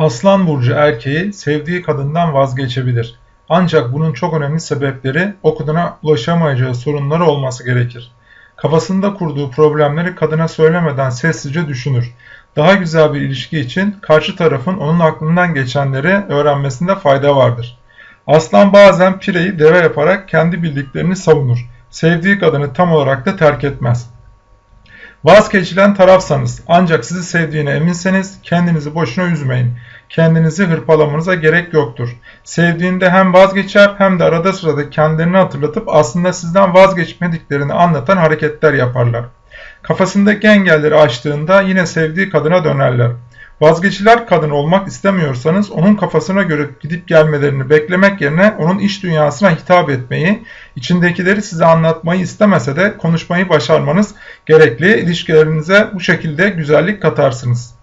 Aslan burcu erkeği sevdiği kadından vazgeçebilir. Ancak bunun çok önemli sebepleri o kadına ulaşamayacağı sorunları olması gerekir. Kafasında kurduğu problemleri kadına söylemeden sessizce düşünür. Daha güzel bir ilişki için karşı tarafın onun aklından geçenleri öğrenmesinde fayda vardır. Aslan bazen pireyi deve yaparak kendi bildiklerini savunur. Sevdiği kadını tam olarak da terk etmez. Vazgeçilen tarafsanız ancak sizi sevdiğine eminseniz kendinizi boşuna üzmeyin. Kendinizi hırpalamanıza gerek yoktur. Sevdiğinde hem vazgeçer hem de arada sırada kendilerini hatırlatıp aslında sizden vazgeçmediklerini anlatan hareketler yaparlar. Kafasındaki engelleri aştığında yine sevdiği kadına dönerler. Vazgeçiler kadın olmak istemiyorsanız onun kafasına göre gidip gelmelerini beklemek yerine onun iç dünyasına hitap etmeyi, içindekileri size anlatmayı istemese de konuşmayı başarmanız gerekli. İlişkilerinize bu şekilde güzellik katarsınız.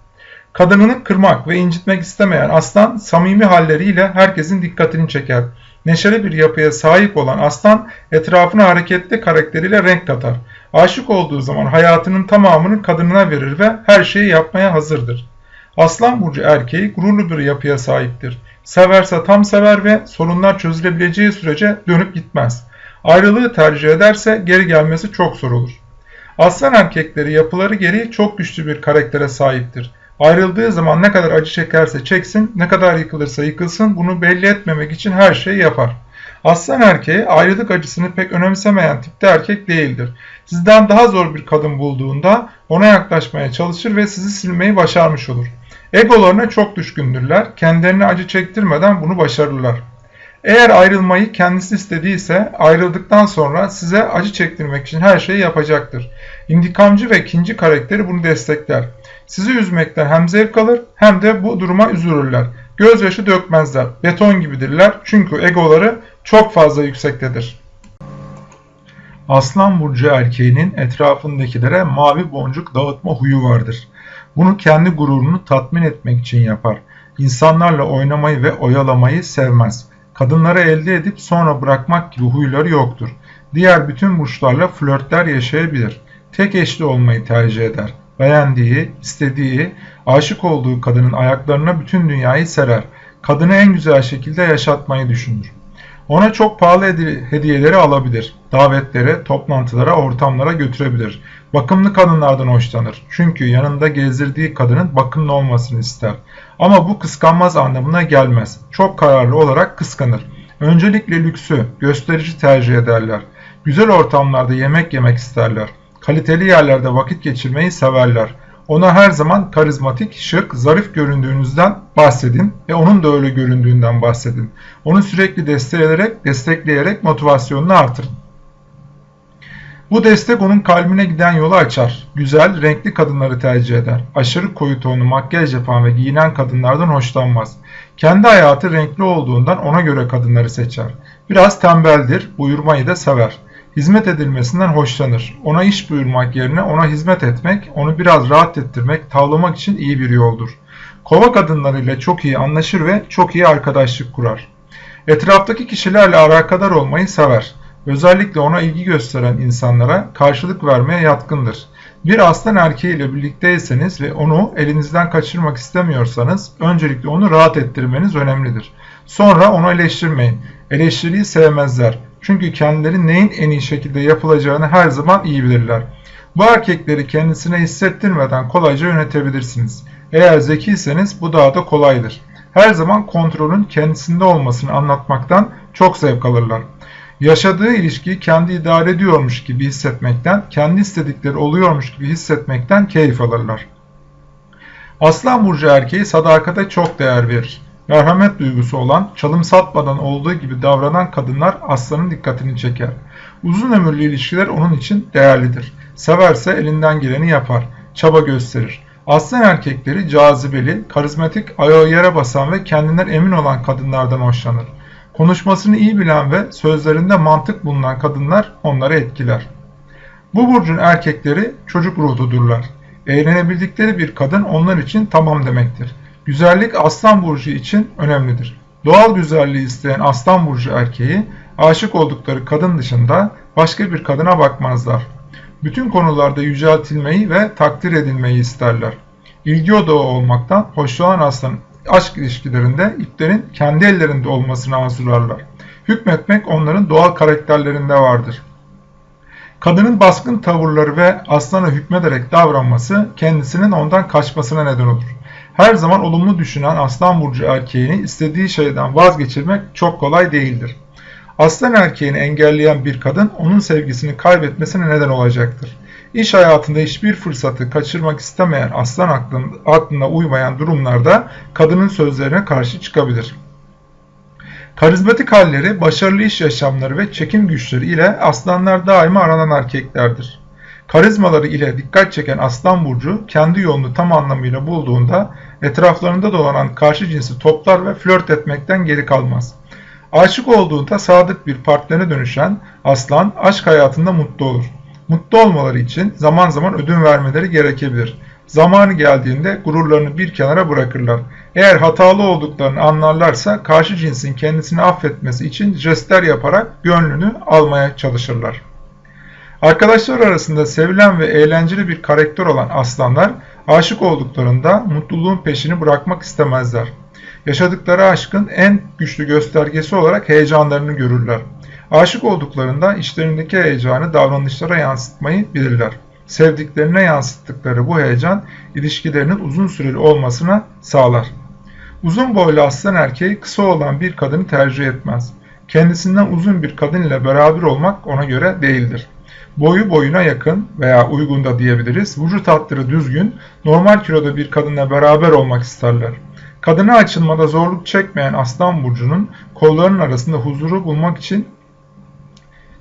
Kadınını kırmak ve incitmek istemeyen aslan samimi halleriyle herkesin dikkatini çeker. Neşeli bir yapıya sahip olan aslan etrafına hareketli karakteriyle renk katar. Aşık olduğu zaman hayatının tamamını kadınına verir ve her şeyi yapmaya hazırdır. Aslan burcu erkeği gururlu bir yapıya sahiptir. Severse tam sever ve sorunlar çözülebileceği sürece dönüp gitmez. Ayrılığı tercih ederse geri gelmesi çok zor olur. Aslan erkekleri yapıları gereği çok güçlü bir karaktere sahiptir. Ayrıldığı zaman ne kadar acı çekerse çeksin, ne kadar yıkılırsa yıkılsın bunu belli etmemek için her şeyi yapar. Aslan erkeği ayrılık acısını pek önemsemeyen tipte erkek değildir. Sizden daha zor bir kadın bulduğunda ona yaklaşmaya çalışır ve sizi silmeyi başarmış olur. Egolarına çok düşkündürler. Kendilerine acı çektirmeden bunu başarırlar. Eğer ayrılmayı kendisi istediyse ayrıldıktan sonra size acı çektirmek için her şeyi yapacaktır. İntikamcı ve ikinci karakteri bunu destekler. Sizi üzmekten hem zevk alır hem de bu duruma üzülürler. Gözyaşı dökmezler. Beton gibidirler çünkü egoları çok fazla yüksektedir. Aslan burcu erkeğinin etrafındakilere mavi boncuk dağıtma huyu vardır. Bunu kendi gururunu tatmin etmek için yapar. İnsanlarla oynamayı ve oyalamayı sevmez. Kadınları elde edip sonra bırakmak gibi huyları yoktur. Diğer bütün burçlarla flörtler yaşayabilir. Tek eşli olmayı tercih eder. Beğendiği, istediği, aşık olduğu kadının ayaklarına bütün dünyayı serer. Kadını en güzel şekilde yaşatmayı düşünür. Ona çok pahalı hediyeleri alabilir. Davetlere, toplantılara, ortamlara götürebilir. Bakımlı kadınlardan hoşlanır. Çünkü yanında gezdirdiği kadının bakımlı olmasını ister. Ama bu kıskanmaz anlamına gelmez. Çok kararlı olarak kıskanır. Öncelikle lüksü, gösterici tercih ederler. Güzel ortamlarda yemek yemek isterler. Kaliteli yerlerde vakit geçirmeyi severler. Ona her zaman karizmatik, şık, zarif göründüğünüzden bahsedin ve onun da öyle göründüğünden bahsedin. Onu sürekli destekleyerek, destekleyerek motivasyonunu artırın. Bu destek onun kalbine giden yolu açar. Güzel, renkli kadınları tercih eder. Aşırı koyu tonlu makyaj yapan ve giyinen kadınlardan hoşlanmaz. Kendi hayatı renkli olduğundan ona göre kadınları seçer. Biraz tembeldir, buyurmayı da sever. Hizmet edilmesinden hoşlanır. Ona iş buyurmak yerine ona hizmet etmek, onu biraz rahat ettirmek, tavlamak için iyi bir yoldur. Kova kadınlarıyla çok iyi anlaşır ve çok iyi arkadaşlık kurar. Etraftaki kişilerle alakadar olmayı sever. Özellikle ona ilgi gösteren insanlara karşılık vermeye yatkındır. Bir aslan erkeğiyle birlikteyseniz ve onu elinizden kaçırmak istemiyorsanız öncelikle onu rahat ettirmeniz önemlidir. Sonra onu eleştirmeyin. Eleştiriyi sevmezler. Çünkü kendileri neyin en iyi şekilde yapılacağını her zaman iyi bilirler. Bu erkekleri kendisine hissettirmeden kolayca yönetebilirsiniz. Eğer zekiyseniz bu daha da kolaydır. Her zaman kontrolün kendisinde olmasını anlatmaktan çok zevk alırlar. Yaşadığı ilişkiyi kendi idare ediyormuş gibi hissetmekten, kendi istedikleri oluyormuş gibi hissetmekten keyif alırlar. Aslan burcu erkeği sadakate çok değer verir. Merhamet duygusu olan, çalım satmadan olduğu gibi davranan kadınlar aslanın dikkatini çeker. Uzun ömürlü ilişkiler onun için değerlidir. Severse elinden geleni yapar, çaba gösterir. Aslan erkekleri cazibeli, karizmatik, ayağı yere basan ve kendinden emin olan kadınlardan hoşlanır. Konuşmasını iyi bilen ve sözlerinde mantık bulunan kadınlar onları etkiler. Bu burcun erkekleri çocuk ruhludurlar. Eğlenebildikleri bir kadın onlar için tamam demektir. Güzellik aslan burcu için önemlidir. Doğal güzelliği isteyen aslan burcu erkeği aşık oldukları kadın dışında başka bir kadına bakmazlar. Bütün konularda yüceltilmeyi ve takdir edilmeyi isterler. İlgi odağı olmaktan hoşlanan aslan aşk ilişkilerinde iplerin kendi ellerinde olmasını arzularlar. Hükmetmek onların doğal karakterlerinde vardır. Kadının baskın tavırları ve aslana hükmederek davranması kendisinin ondan kaçmasına neden olur. Her zaman olumlu düşünen aslan burcu erkeğini istediği şeyden vazgeçirmek çok kolay değildir. Aslan erkeğini engelleyen bir kadın onun sevgisini kaybetmesine neden olacaktır. İş hayatında hiçbir fırsatı kaçırmak istemeyen aslan aklına uymayan durumlarda kadının sözlerine karşı çıkabilir. Karizmatik halleri, başarılı iş yaşamları ve çekim güçleri ile aslanlar daima aranan erkeklerdir. Karizmaları ile dikkat çeken aslan burcu kendi yolunu tam anlamıyla bulduğunda etraflarında dolanan karşı cinsi toplar ve flört etmekten geri kalmaz. Aşık olduğunda sadık bir partnerine dönüşen aslan aşk hayatında mutlu olur. Mutlu olmaları için zaman zaman ödün vermeleri gerekebilir. Zamanı geldiğinde gururlarını bir kenara bırakırlar. Eğer hatalı olduklarını anlarlarsa karşı cinsin kendisini affetmesi için jestler yaparak gönlünü almaya çalışırlar. Arkadaşlar arasında sevilen ve eğlenceli bir karakter olan aslanlar aşık olduklarında mutluluğun peşini bırakmak istemezler. Yaşadıkları aşkın en güçlü göstergesi olarak heyecanlarını görürler. Aşık olduklarında içlerindeki heyecanı davranışlara yansıtmayı bilirler. Sevdiklerine yansıttıkları bu heyecan ilişkilerinin uzun süreli olmasına sağlar. Uzun boylu aslan erkeği kısa olan bir kadını tercih etmez. Kendisinden uzun bir kadın ile beraber olmak ona göre değildir. Boyu boyuna yakın veya uygun da diyebiliriz. Vücut hatları düzgün, normal kiloda bir kadınla beraber olmak isterler. Kadına açılmada zorluk çekmeyen Aslan Burcu'nun kollarının arasında huzuru bulmak için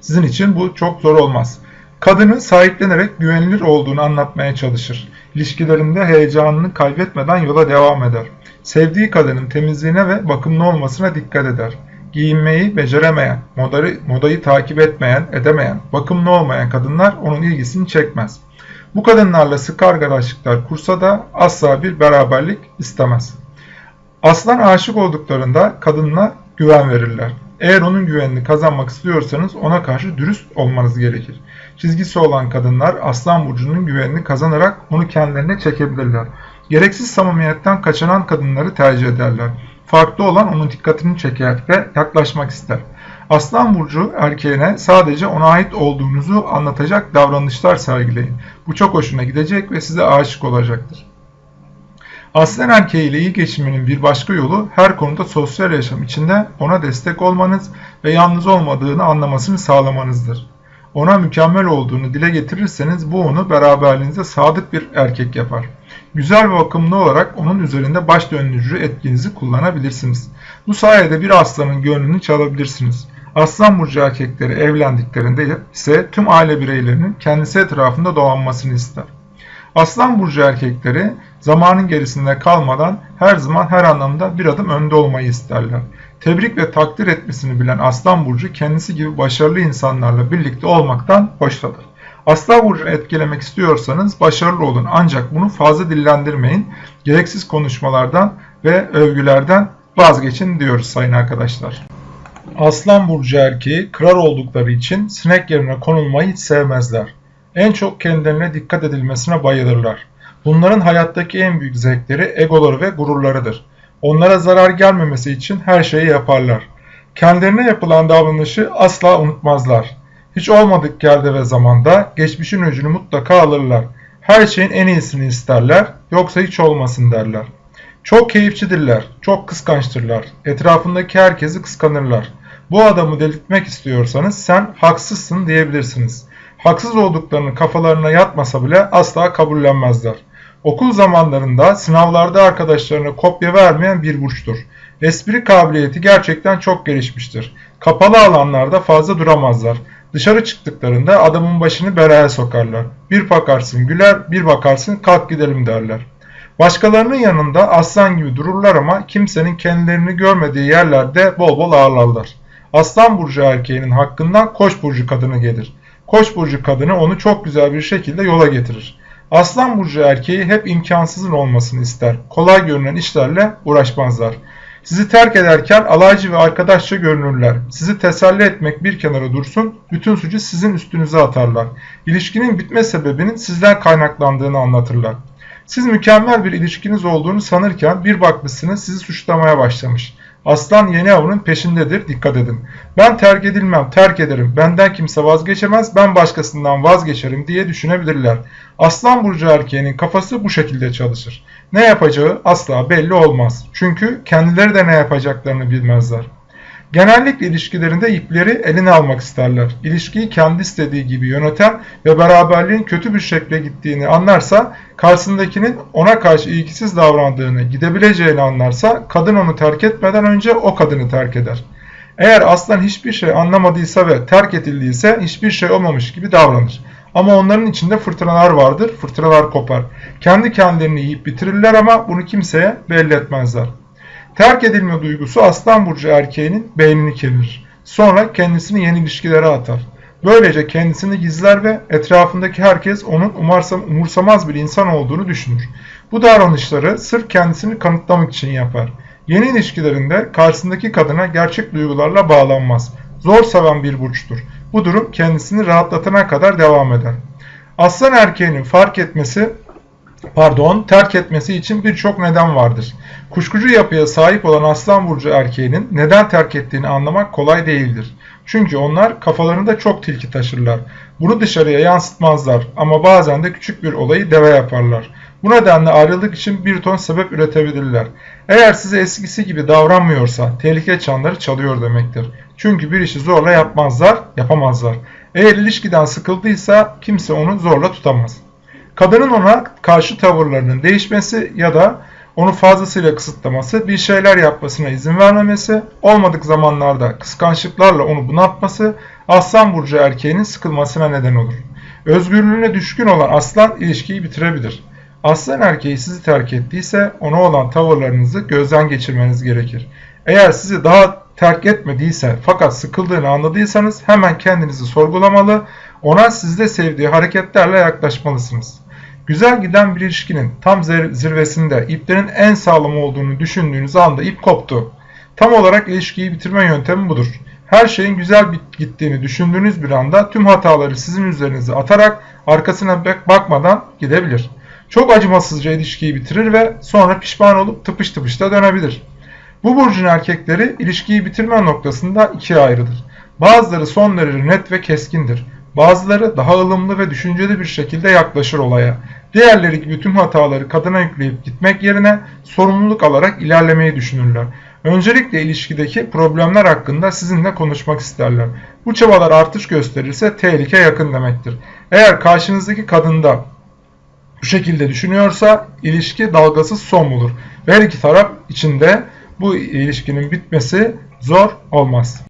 sizin için bu çok zor olmaz. Kadını sahiplenerek güvenilir olduğunu anlatmaya çalışır. İlişkilerinde heyecanını kaybetmeden yola devam eder. Sevdiği kadının temizliğine ve bakımlı olmasına dikkat eder. Giyinmeyi beceremeyen, modayı, modayı takip etmeyen, edemeyen, bakımlı olmayan kadınlar onun ilgisini çekmez. Bu kadınlarla sık arkadaşlıklar kursa da asla bir beraberlik istemez. Aslan aşık olduklarında kadınla güven verirler. Eğer onun güvenini kazanmak istiyorsanız ona karşı dürüst olmanız gerekir. Çizgisi olan kadınlar Aslan Burcu'nun güvenini kazanarak onu kendilerine çekebilirler. Gereksiz samimiyetten kaçınan kadınları tercih ederler. Farklı olan onun dikkatini çeker ve yaklaşmak ister. Aslan Burcu erkeğine sadece ona ait olduğunuzu anlatacak davranışlar sergileyin. Bu çok hoşuna gidecek ve size aşık olacaktır. Aslen erkeğiyle iyi geçinmenin bir başka yolu her konuda sosyal yaşam içinde ona destek olmanız ve yalnız olmadığını anlamasını sağlamanızdır. Ona mükemmel olduğunu dile getirirseniz bu onu beraberliğinize sadık bir erkek yapar. Güzel ve bakımlı olarak onun üzerinde baş döndürücü etkinizi kullanabilirsiniz. Bu sayede bir aslanın gönlünü çalabilirsiniz. Aslan burcu erkekleri evlendiklerinde ise tüm aile bireylerinin kendisi etrafında dolanmasını ister. Aslan burcu erkekleri zamanın gerisinde kalmadan her zaman her anlamda bir adım önde olmayı isterler. Tebrik ve takdir etmesini bilen Aslan burcu kendisi gibi başarılı insanlarla birlikte olmaktan hoşlanır. Aslan burcunu etkilemek istiyorsanız başarılı olun ancak bunu fazla dillendirmeyin. Gereksiz konuşmalardan ve övgülerden vazgeçin diyoruz sayın arkadaşlar. Aslan burcu erkeği kırar oldukları için sinek yerine konulmayı hiç sevmezler. En çok kendilerine dikkat edilmesine bayılırlar. Bunların hayattaki en büyük zevkleri egoları ve gururlarıdır. Onlara zarar gelmemesi için her şeyi yaparlar. Kendilerine yapılan davranışı asla unutmazlar. Hiç olmadık yerde ve zamanda geçmişin öcünü mutlaka alırlar. Her şeyin en iyisini isterler, yoksa hiç olmasın derler. Çok keyifçidirler, çok kıskançtırlar. Etrafındaki herkesi kıskanırlar. Bu adamı delirtmek istiyorsanız sen haksızsın diyebilirsiniz. Haksız olduklarını kafalarına yatmasa bile asla kabullenmezler. Okul zamanlarında sınavlarda arkadaşlarına kopya vermeyen bir burçtur. Espri kabiliyeti gerçekten çok gelişmiştir. Kapalı alanlarda fazla duramazlar. Dışarı çıktıklarında adamın başını belaya sokarlar. Bir bakarsın güler, bir bakarsın kalk gidelim derler. Başkalarının yanında aslan gibi dururlar ama kimsenin kendilerini görmediği yerlerde bol bol ağırlarlar. Aslan burcu erkeğinin hakkından koç burcu kadını gelir. Koç burcu kadını onu çok güzel bir şekilde yola getirir. Aslan burcu erkeği hep imkansızın olmasını ister. Kolay görünen işlerle uğraşmazlar. Sizi terk ederken alaycı ve arkadaşça görünürler. Sizi teselli etmek bir kenara dursun, bütün suçu sizin üstünüze atarlar. İlişkinin bitme sebebinin sizden kaynaklandığını anlatırlar. Siz mükemmel bir ilişkiniz olduğunu sanırken bir bakmışsınız sizi suçlamaya başlamış. Aslan yeni avının peşindedir dikkat edin. Ben terk edilmem terk ederim benden kimse vazgeçemez ben başkasından vazgeçerim diye düşünebilirler. Aslan burcu erkeğinin kafası bu şekilde çalışır. Ne yapacağı asla belli olmaz. Çünkü kendileri de ne yapacaklarını bilmezler. Genellikle ilişkilerinde ipleri eline almak isterler. İlişkiyi kendi istediği gibi yöneten ve beraberliğin kötü bir şekle gittiğini anlarsa, karşısındakinin ona karşı ilgisiz davrandığını, gidebileceğini anlarsa, kadın onu terk etmeden önce o kadını terk eder. Eğer aslan hiçbir şey anlamadıysa ve terk edildiyse hiçbir şey olmamış gibi davranır. Ama onların içinde fırtınalar vardır, fırtınalar kopar. Kendi kendilerini yiyip bitirirler ama bunu kimseye belli etmezler. Terk edilme duygusu aslan burcu erkeğinin beynini kemirir. Sonra kendisini yeni ilişkilere atar. Böylece kendisini gizler ve etrafındaki herkes onun umarsam, umursamaz bir insan olduğunu düşünür. Bu davranışları sırf kendisini kanıtlamak için yapar. Yeni ilişkilerinde karşısındaki kadına gerçek duygularla bağlanmaz. Zor seven bir burçtur. Bu durum kendisini rahatlatana kadar devam eder. Aslan erkeğinin fark etmesi pardon, terk etmesi için birçok neden vardır. Kuşkucu yapıya sahip olan Aslan Burcu erkeğinin neden terk ettiğini anlamak kolay değildir. Çünkü onlar kafalarında çok tilki taşırlar. Bunu dışarıya yansıtmazlar ama bazen de küçük bir olayı deve yaparlar. Bu nedenle ayrılık için bir ton sebep üretebilirler. Eğer size eskisi gibi davranmıyorsa tehlike çanları çalıyor demektir. Çünkü bir işi zorla yapmazlar, yapamazlar. Eğer ilişkiden sıkıldıysa kimse onu zorla tutamaz. Kadının ona karşı tavırlarının değişmesi ya da onu fazlasıyla kısıtlaması, bir şeyler yapmasına izin vermemesi, olmadık zamanlarda kıskançlıklarla onu bunaltması, aslan burcu erkeğinin sıkılmasına neden olur. Özgürlüğüne düşkün olan aslan ilişkiyi bitirebilir. Aslan erkeği sizi terk ettiyse ona olan tavırlarınızı gözden geçirmeniz gerekir. Eğer sizi daha terk etmediyse fakat sıkıldığını anladıysanız hemen kendinizi sorgulamalı, ona sizde sevdiği hareketlerle yaklaşmalısınız. Güzel giden bir ilişkinin tam zirvesinde iplerin en sağlam olduğunu düşündüğünüz anda ip koptu. Tam olarak ilişkiyi bitirme yöntemi budur. Her şeyin güzel gittiğini düşündüğünüz bir anda tüm hataları sizin üzerinize atarak arkasına bakmadan gidebilir. Çok acımasızca ilişkiyi bitirir ve sonra pişman olup tıpış tıpış da dönebilir. Bu burcun erkekleri ilişkiyi bitirme noktasında ikiye ayrılır. Bazıları son derece net ve keskindir. Bazıları daha ılımlı ve düşünceli bir şekilde yaklaşır olaya. Diğerleri gibi tüm hataları kadına yükleyip gitmek yerine sorumluluk alarak ilerlemeyi düşünürler. Öncelikle ilişkideki problemler hakkında sizinle konuşmak isterler. Bu çabalar artış gösterirse tehlike yakın demektir. Eğer karşınızdaki kadında bu şekilde düşünüyorsa ilişki dalgasız son bulur. Ve her iki taraf içinde bu ilişkinin bitmesi zor olmaz.